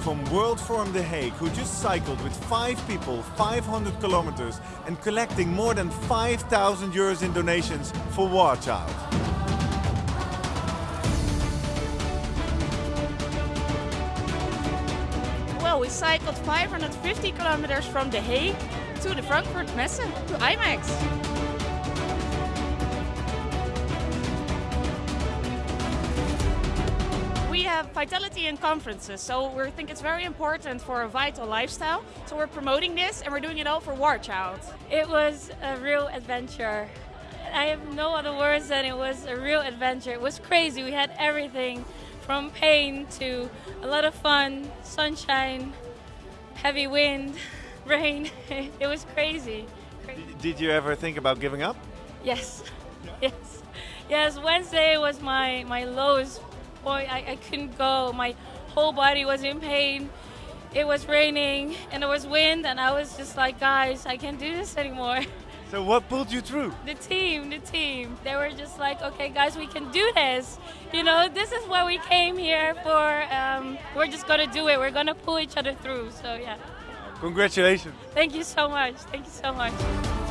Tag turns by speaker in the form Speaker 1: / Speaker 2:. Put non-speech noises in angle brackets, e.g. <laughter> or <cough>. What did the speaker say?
Speaker 1: from World Forum The Hague who just cycled with five people 500 kilometers and collecting more than 5,000 euros in donations for War Child.
Speaker 2: Well, we cycled 550 kilometers from The Hague to the Frankfurt Messe, to IMEX. We have vitality in conferences, so we think it's very important for a vital lifestyle. So we're promoting this and we're doing it all for War Child.
Speaker 3: It was a real adventure. I have no other words than it was a real adventure. It was crazy. We had everything from pain to a lot of fun, sunshine, heavy wind, <laughs> rain. <laughs> it was crazy. crazy.
Speaker 1: Did you ever think about giving up?
Speaker 3: Yes, <laughs> yes, yes. Wednesday was my my lowest point. I, I couldn't go. My whole body was in pain. It was raining and there was wind, and I was just like, guys, I can't do this anymore.
Speaker 1: So what pulled you through?
Speaker 3: The team, the team. They were just like, okay, guys, we can do this. You know, this is what we came here for. Um, we're just gonna do it. We're gonna pull each other through. So yeah.
Speaker 1: Congratulations.
Speaker 3: Thank you so much. Thank you so much.